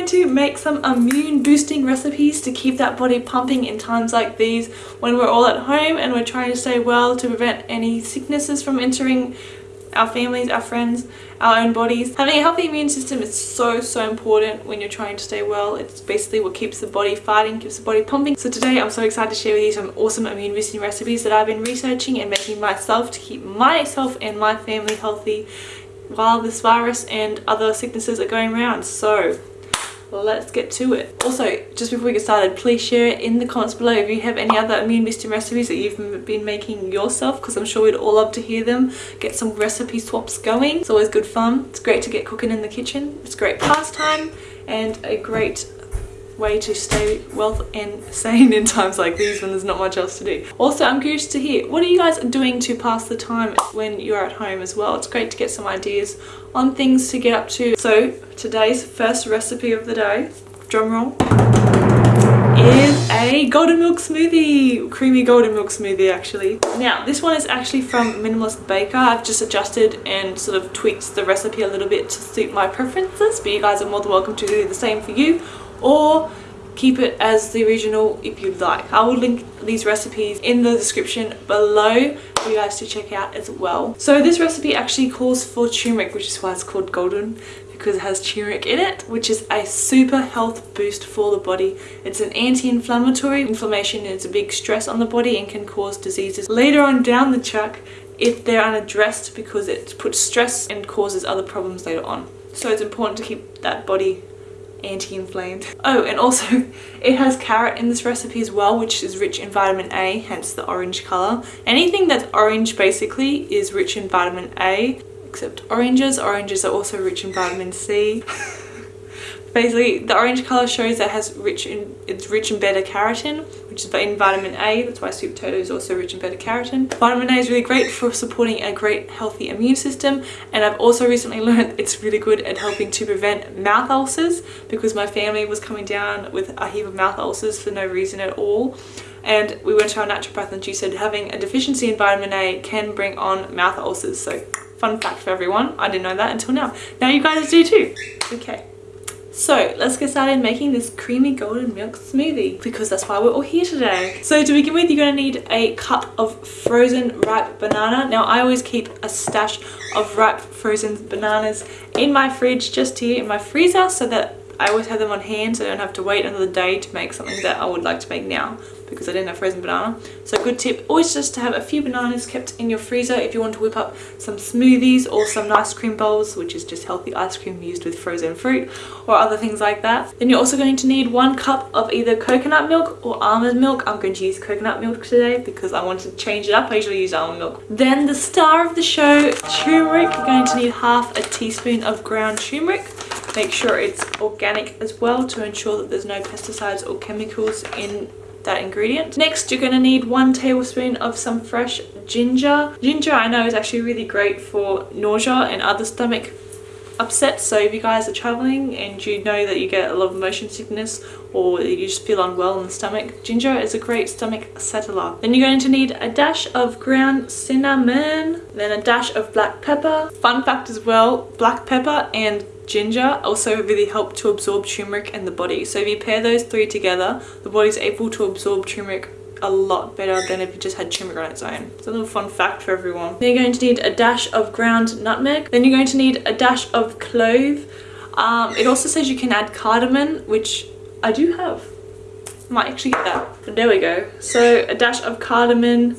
going to make some immune boosting recipes to keep that body pumping in times like these when we're all at home and we're trying to stay well to prevent any sicknesses from entering our families, our friends, our own bodies. Having a healthy immune system is so, so important when you're trying to stay well. It's basically what keeps the body fighting, keeps the body pumping. So today I'm so excited to share with you some awesome immune boosting recipes that I've been researching and making myself to keep myself and my family healthy while this virus and other sicknesses are going around. So let's get to it. Also, just before we get started, please share it in the comments below if you have any other immune boosting recipes that you've been making yourself because I'm sure we'd all love to hear them. Get some recipe swaps going. It's always good fun. It's great to get cooking in the kitchen. It's great pastime and a great way to stay well and sane in times like these when there's not much else to do. Also, I'm curious to hear, what are you guys doing to pass the time when you're at home as well? It's great to get some ideas on things to get up to. So today's first recipe of the day, drum roll, is a golden milk smoothie creamy golden milk smoothie actually now this one is actually from minimalist baker i've just adjusted and sort of tweaked the recipe a little bit to suit my preferences but you guys are more than welcome to do the same for you or keep it as the original if you'd like. I will link these recipes in the description below for you guys to check out as well. So this recipe actually calls for turmeric which is why it's called golden because it has turmeric in it which is a super health boost for the body. It's an anti-inflammatory. Inflammation is a big stress on the body and can cause diseases later on down the track if they're unaddressed because it puts stress and causes other problems later on. So it's important to keep that body anti-inflamed. Oh, and also it has carrot in this recipe as well, which is rich in vitamin A, hence the orange color. Anything that's orange basically is rich in vitamin A, except oranges. Oranges are also rich in vitamin C. Basically, the orange color shows that it has rich in it's rich in beta carotene, which is in vitamin A. That's why sweet potato is also rich in beta carotene. Vitamin A is really great for supporting a great healthy immune system, and I've also recently learned it's really good at helping to prevent mouth ulcers because my family was coming down with a heap of mouth ulcers for no reason at all and we went to our naturopath and she said having a deficiency in vitamin A can bring on mouth ulcers so fun fact for everyone I didn't know that until now now you guys do too okay so let's get started making this creamy golden milk smoothie because that's why we're all here today. So to begin with, you're to need a cup of frozen ripe banana. Now I always keep a stash of ripe frozen bananas in my fridge just here in my freezer so that I always have them on hand so I don't have to wait another day to make something that I would like to make now because I didn't have frozen banana. So good tip, always just to have a few bananas kept in your freezer if you want to whip up some smoothies or some ice cream bowls, which is just healthy ice cream used with frozen fruit or other things like that. Then you're also going to need one cup of either coconut milk or almond milk. I'm going to use coconut milk today because I want to change it up. I usually use almond milk. Then the star of the show, turmeric. You're going to need half a teaspoon of ground turmeric. Make sure it's organic as well to ensure that there's no pesticides or chemicals in that ingredient. Next, you're going to need one tablespoon of some fresh ginger. Ginger I know is actually really great for nausea and other stomach upset so if you guys are traveling and you know that you get a lot of motion sickness or you just feel unwell in the stomach ginger is a great stomach settler then you're going to need a dash of ground cinnamon then a dash of black pepper fun fact as well black pepper and ginger also really help to absorb turmeric in the body. So if you pair those three together, the body's able to absorb turmeric a lot better than if you just had turmeric on its own. It's a little fun fact for everyone. Then you're going to need a dash of ground nutmeg. Then you're going to need a dash of clove. Um, it also says you can add cardamom, which I do have. Might actually get that. But there we go. So a dash of cardamom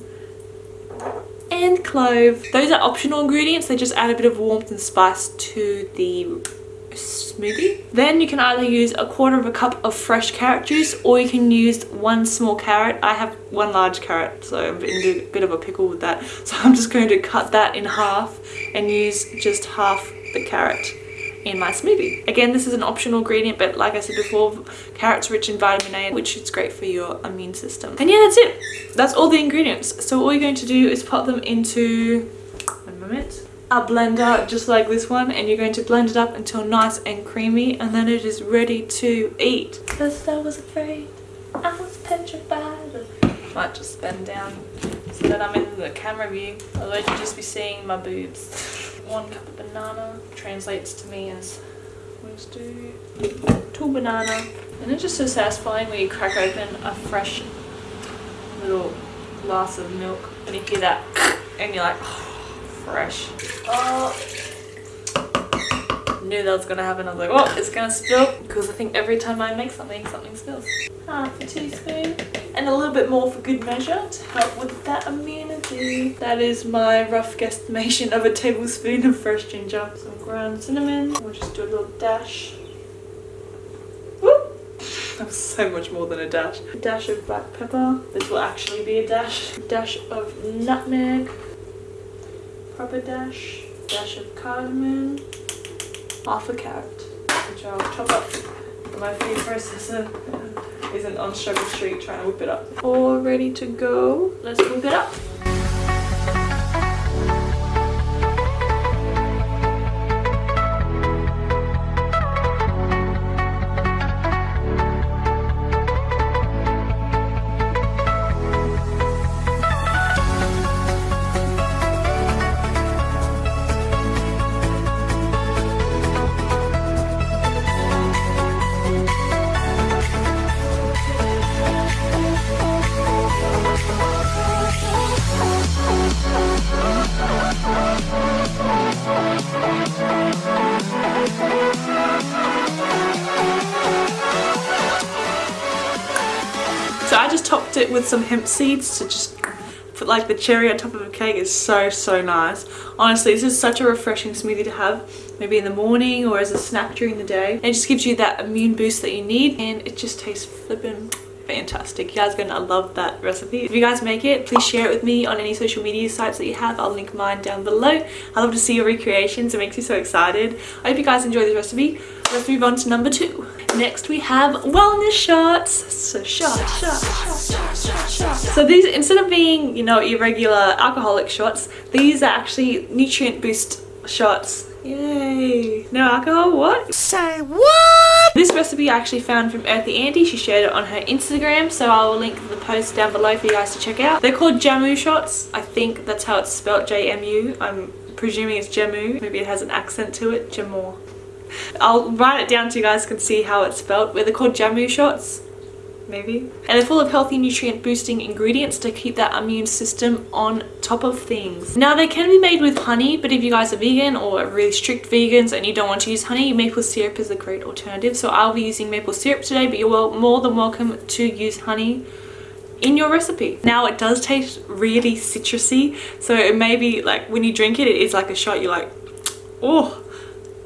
and clove. Those are optional ingredients. They just add a bit of warmth and spice to the smoothie. Then you can either use a quarter of a cup of fresh carrot juice or you can use one small carrot. I have one large carrot so I'm in a bit of a pickle with that. So I'm just going to cut that in half and use just half the carrot in my smoothie. Again, this is an optional ingredient, but like I said before, carrot's rich in vitamin A, which is great for your immune system. And yeah, that's it. That's all the ingredients. So all you're going to do is pop them into, one moment, a blender just like this one and you're going to blend it up until nice and creamy and then it is ready to eat. Because I was afraid, I was petrified. Might just bend down so that I'm in the camera view, otherwise you'll just be seeing my boobs. One cup of banana translates to me as just do two banana. And it's just so satisfying when you crack open a fresh little glass of milk and you hear that and you're like, oh, fresh. Oh, knew that was gonna happen. I was like, oh, it's gonna spill because I think every time I make something, something spills. Half a teaspoon and a little bit more for good measure to help with that immunity. That is my rough guesstimation of a tablespoon of fresh ginger. Some ground cinnamon. We'll just do a little dash. Whoop! So much more than a dash. A dash of black pepper. This will actually be a dash. A dash of nutmeg. Proper dash. Dash of cardamom half a carrot, which I'll chop up. My food processor isn't on Struggle Street trying to whip it up. All ready to go. Let's whip it up. Topped it with some hemp seeds to just put like the cherry on top of a cake is so so nice. Honestly this is such a refreshing smoothie to have maybe in the morning or as a snack during the day. It just gives you that immune boost that you need and it just tastes flippin' fantastic. You guys are gonna love that recipe. If you guys make it, please share it with me on any social media sites that you have. I'll link mine down below. I love to see your recreations. It makes me so excited. I hope you guys enjoy this recipe. Let's move on to number two. Next we have wellness shots. So shots, shots, shots, shots, shots. So these, instead of being, you know, irregular alcoholic shots, these are actually nutrient boost shots. Yay! No alcohol, what? Say what? This recipe I actually found from Earthy Andy. She shared it on her Instagram, so I will link the post down below for you guys to check out. They're called Jamu shots. I think that's how it's spelled, J-M-U. I'm presuming it's Jamu. Maybe it has an accent to it, Jamor. I'll write it down so you guys can see how it's spelled. They're called Jamu shots maybe. And they're full of healthy nutrient boosting ingredients to keep that immune system on top of things. Now they can be made with honey, but if you guys are vegan or really strict vegans and you don't want to use honey, maple syrup is a great alternative. So I'll be using maple syrup today, but you're more than welcome to use honey in your recipe. Now it does taste really citrusy, so it may be like when you drink it, it is like a shot, you're like, oh,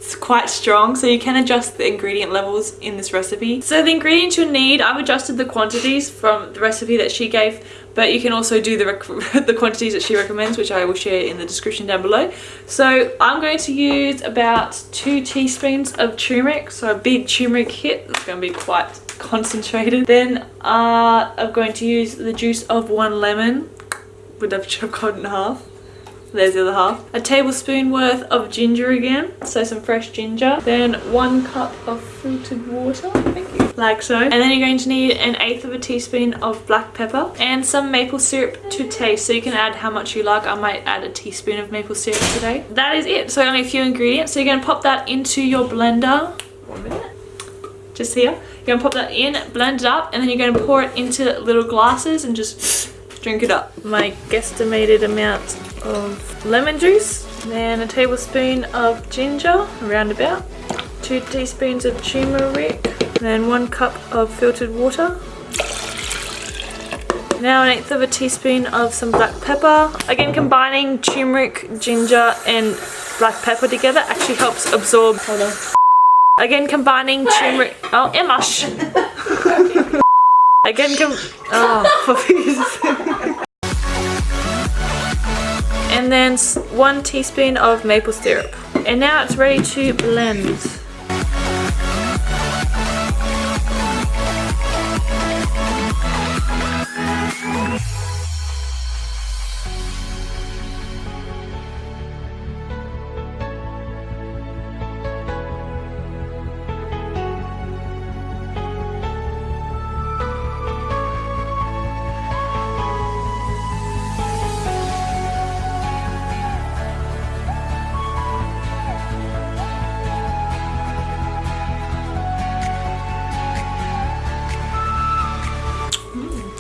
it's quite strong so you can adjust the ingredient levels in this recipe. So the ingredients you'll need i've adjusted the quantities from the recipe that she gave but you can also do the the quantities that she recommends which i will share in the description down below. So i'm going to use about two teaspoons of turmeric so a big turmeric hit it's going to be quite concentrated. Then uh, i'm going to use the juice of one lemon would have chopped in half there's the other half. A tablespoon worth of ginger again, so some fresh ginger. Then one cup of filtered water, thank you, like so. And then you're going to need an eighth of a teaspoon of black pepper and some maple syrup to taste. So you can add how much you like. I might add a teaspoon of maple syrup today. That is it. So only a few ingredients. So you're going to pop that into your blender. One minute. Just here. You're going to pop that in, blend it up, and then you're going to pour it into little glasses and just drink it up. My guesstimated amount of lemon juice, then a tablespoon of ginger, around about, two teaspoons of turmeric, then one cup of filtered water. Now an eighth of a teaspoon of some black pepper. Again, combining turmeric, ginger and black pepper together actually helps absorb. Hold on. Again, combining turmeric. Oh, Emma. Again, com oh, and then one teaspoon of maple syrup. And now it's ready to blend.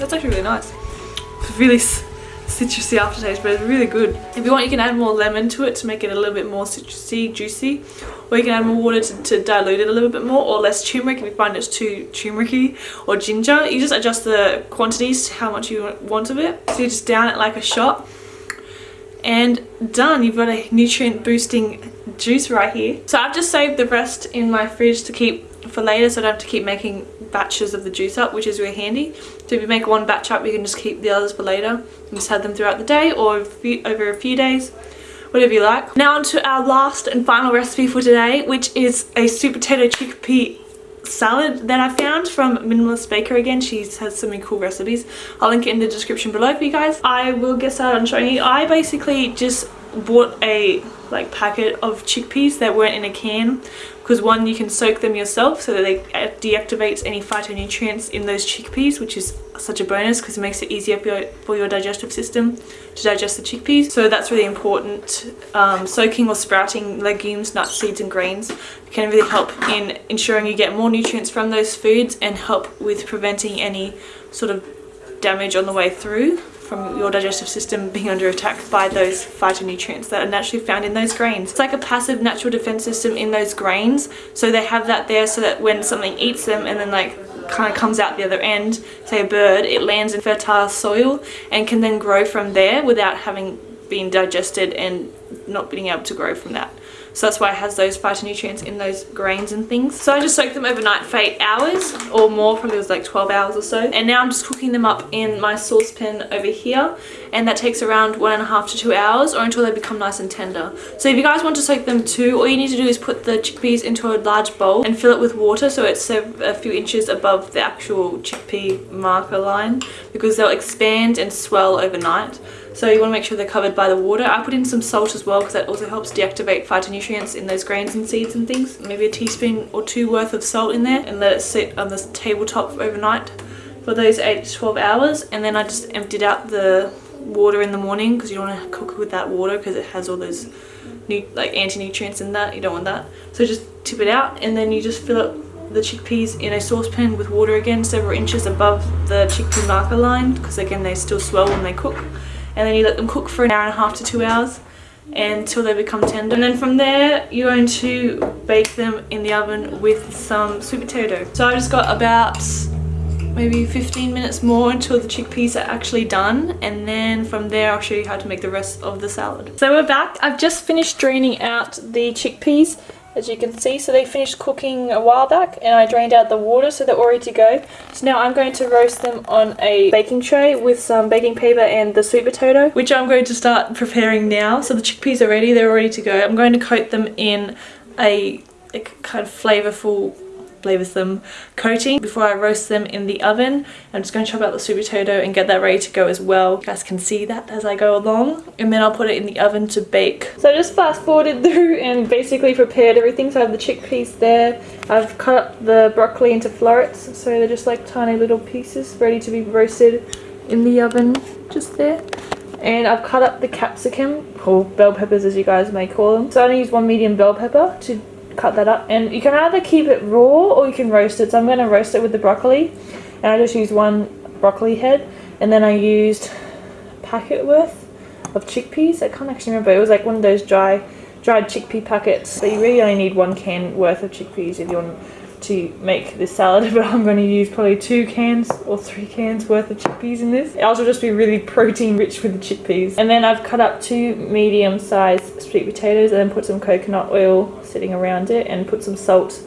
That's actually really nice. It's really citrusy aftertaste, but it's really good. If you want, you can add more lemon to it to make it a little bit more citrusy, juicy. Or you can add more water to, to dilute it a little bit more, or less turmeric if you find it's too turmericy, or ginger. You just adjust the quantities to how much you want of it. So you just down it like a shot. And done, you've got a nutrient boosting juice right here. So I've just saved the rest in my fridge to keep for later so I don't have to keep making batches of the juice up which is really handy. So if you make one batch up you can just keep the others for later and just have them throughout the day or a few, over a few days whatever you like. Now on to our last and final recipe for today which is a sweet potato chickpea salad that I found from Minimalist Baker again. She has so many cool recipes. I'll link it in the description below for you guys. I will get started on showing you. I basically just bought a like packet of chickpeas that weren't in a can because one you can soak them yourself so that they deactivates any phytonutrients in those chickpeas which is such a bonus because it makes it easier for your, for your, digestive system to digest the chickpeas. So that's really important. Um, soaking or sprouting legumes nuts seeds and grains can really help in ensuring you get more nutrients from those foods and help with preventing any sort of damage on the way through from your digestive system being under attack by those phytonutrients that are naturally found in those grains. It's like a passive natural defense system in those grains. So they have that there so that when something eats them and then like kind of comes out the other end, say a bird, it lands in fertile soil and can then grow from there without having been digested and not being able to grow from that. So that's why it has those phytonutrients in those grains and things. So I just soaked them overnight for 8 hours or more, probably it was like 12 hours or so. And now I'm just cooking them up in my saucepan over here. And that takes around one and a half to two hours or until they become nice and tender. So if you guys want to soak them too, all you need to do is put the chickpeas into a large bowl and fill it with water so it's a few inches above the actual chickpea marker line because they'll expand and swell overnight. So you want to make sure they're covered by the water. I put in some salt as well because that also helps deactivate phytonutrients in those grains and seeds and things. Maybe a teaspoon or two worth of salt in there and let it sit on the tabletop overnight for those 8 to 12 hours. And then I just emptied out the water in the morning because you don't want to cook with that water because it has all those new, like anti-nutrients in that. You don't want that. So just tip it out and then you just fill up the chickpeas in a saucepan with water again several inches above the chickpea marker line because again they still swell when they cook and then you let them cook for an hour and a half to two hours until they become tender and then from there you're going to bake them in the oven with some sweet potato so I just got about maybe 15 minutes more until the chickpeas are actually done and then from there I'll show you how to make the rest of the salad. So we're back. I've just finished draining out the chickpeas as you can see. So they finished cooking a while back and I drained out the water so they're all ready to go. So now I'm going to roast them on a baking tray with some baking paper and the sweet potato, which I'm going to start preparing now. So the chickpeas are ready, they're ready to go. I'm going to coat them in a, a kind of flavour some coating before I roast them in the oven. I'm just going to chop out the sweet potato and get that ready to go as well. You guys can see that as I go along. And then I'll put it in the oven to bake. So I just fast forwarded through and basically prepared everything. So I have the chickpeas there. I've cut the broccoli into florets. So they're just like tiny little pieces ready to be roasted in the oven just there and I've cut up the capsicum or bell peppers as you guys may call them so I only use one medium bell pepper to cut that up. And you can either keep it raw or you can roast it. So I'm going to roast it with the broccoli. And I just used one broccoli head. And then I used a packet worth of chickpeas. I can't actually remember. It was like one of those dry dried chickpea packets. So you really only need one can worth of chickpeas if you want to make this salad but I'm going to use probably two cans or three cans worth of chickpeas in this. Ours will just be really protein rich with the chickpeas. And then I've cut up two medium sized sweet potatoes and then put some coconut oil sitting around it and put some salt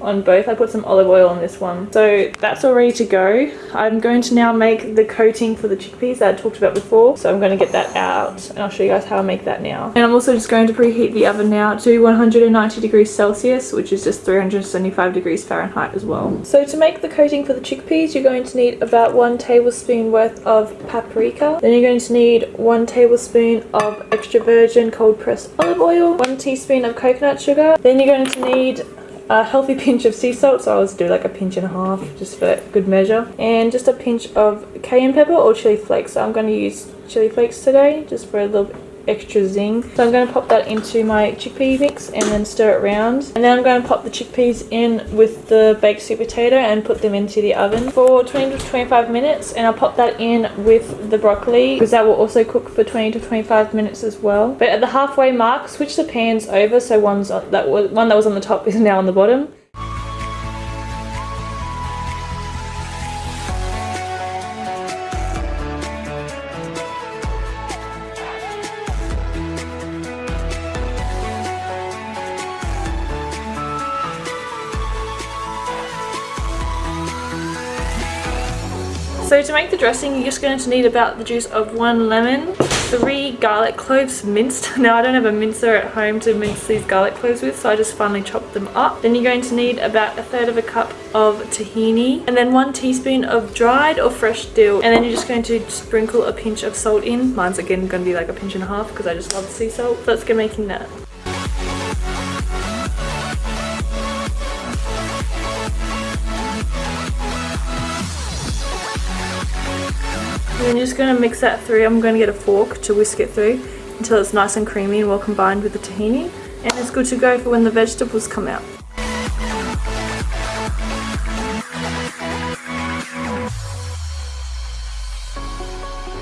on both. I put some olive oil on this one. So that's all ready to go. I'm going to now make the coating for the chickpeas that I talked about before. So I'm going to get that out and I'll show you guys how I make that now. And I'm also just going to preheat the oven now to 190 degrees Celsius, which is just 375 degrees Fahrenheit as well. So to make the coating for the chickpeas, you're going to need about one tablespoon worth of paprika. Then you're going to need one tablespoon of extra virgin cold pressed olive oil, one teaspoon of coconut sugar. Then you're going to need a healthy pinch of sea salt, so I always do like a pinch and a half just for good measure. And just a pinch of cayenne pepper or chili flakes. So I'm going to use chili flakes today just for a little extra zing. So I'm going to pop that into my chickpea mix and then stir it around. And then I'm going to pop the chickpeas in with the baked sweet potato and put them into the oven for 20 to 25 minutes. And I'll pop that in with the broccoli because that will also cook for 20 to 25 minutes as well. But at the halfway mark, switch the pans over so one's that one that was on the top is now on the bottom. So to make the dressing, you're just going to need about the juice of one lemon, three garlic cloves minced. Now I don't have a mincer at home to mince these garlic cloves with, so I just finely chopped them up. Then you're going to need about a third of a cup of tahini, and then one teaspoon of dried or fresh dill. And then you're just going to sprinkle a pinch of salt in. Mine's again going to be like a pinch and a half because I just love sea salt. So let's get making that. You're just going to mix that through. I'm going to get a fork to whisk it through until it's nice and creamy and well combined with the tahini. And it's good to go for when the vegetables come out.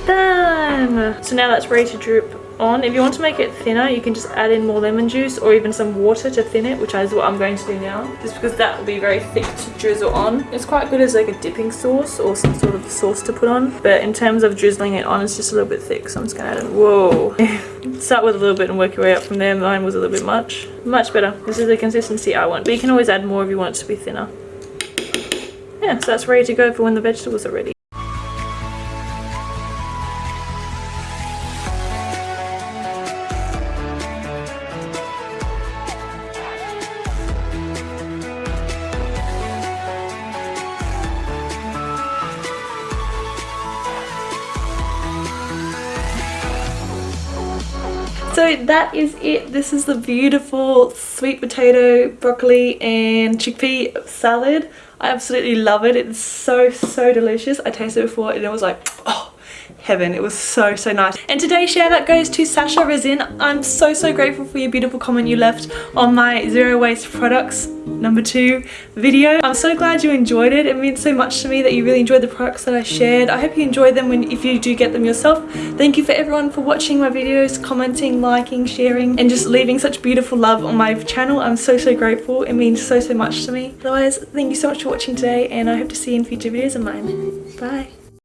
Done! So now that's ready to drip on. If you want to make it thinner, you can just add in more lemon juice or even some water to thin it, which is what I'm going to do now. Just because that will be very thick to drizzle on. It's quite good as like a dipping sauce or some sort of sauce to put on. But in terms of drizzling it on, it's just a little bit thick. So I'm just going to add it. Whoa. Start with a little bit and work your way up from there. Mine was a little bit much. Much better. This is the consistency I want. But you can always add more if you want it to be thinner. Yeah, so that's ready to go for when the vegetables are ready. That is it. This is the beautiful sweet potato, broccoli and chickpea salad. I absolutely love it. It's so, so delicious. I tasted it before and it was like, oh, heaven. It was so, so nice. And today's share that goes to Sasha Rezin. I'm so, so grateful for your beautiful comment you left on my zero waste products number two video. I'm so glad you enjoyed it. It means so much to me that you really enjoyed the products that I shared. I hope you enjoy them when if you do get them yourself. Thank you for everyone for watching my videos, commenting, liking, sharing, and just leaving such beautiful love on my channel. I'm so, so grateful. It means so, so much to me. Otherwise, thank you so much for watching today, and I hope to see you in future videos of mine. Bye.